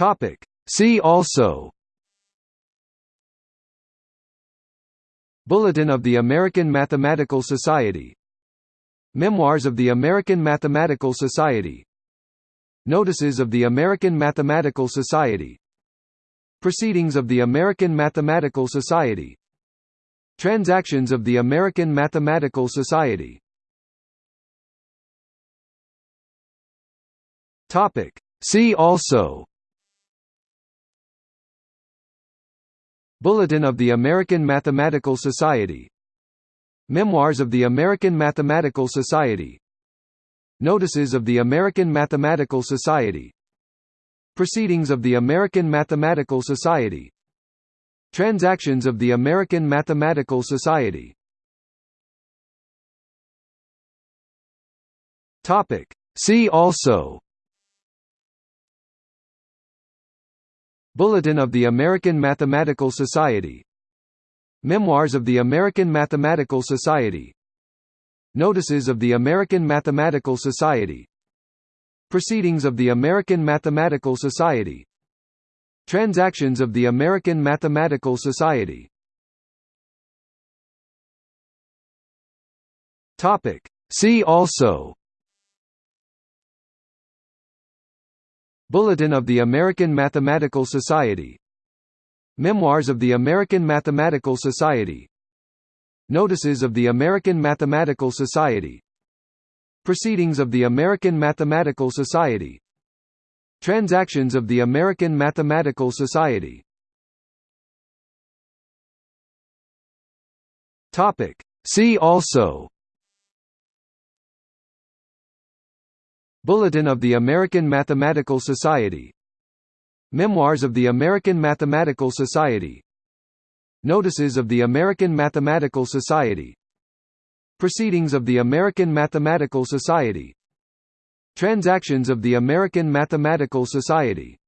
Topic. See also Bulletin of the American Mathematical Society Memoirs of the American Mathematical Society Notices of the American Mathematical Society Proceedings of the American Mathematical Society Transactions of the American Mathematical Society Topic. See also Bulletin of the American Mathematical Society. Memoirs of the American Mathematical Society. Notices of the American Mathematical Society. Proceedings of the American Mathematical Society. Transactions of the American Mathematical Society. See also Bulletin of the American Mathematical Society. Memoirs of the American Mathematical Society. Notices of the American Mathematical Society. Proceedings of the American Mathematical Society. Transactions of the American Mathematical Society. See also Bulletin of the American Mathematical Society. Memoirs of the American Mathematical Society. Notices of the American Mathematical Society. Proceedings of the American Mathematical Society. Transactions of the American Mathematical Society. See also Bulletin of the American Mathematical Society. Memoirs of the American Mathematical Society. Notices of the American Mathematical Society. Proceedings of the American Mathematical Society. Transactions of the American Mathematical Society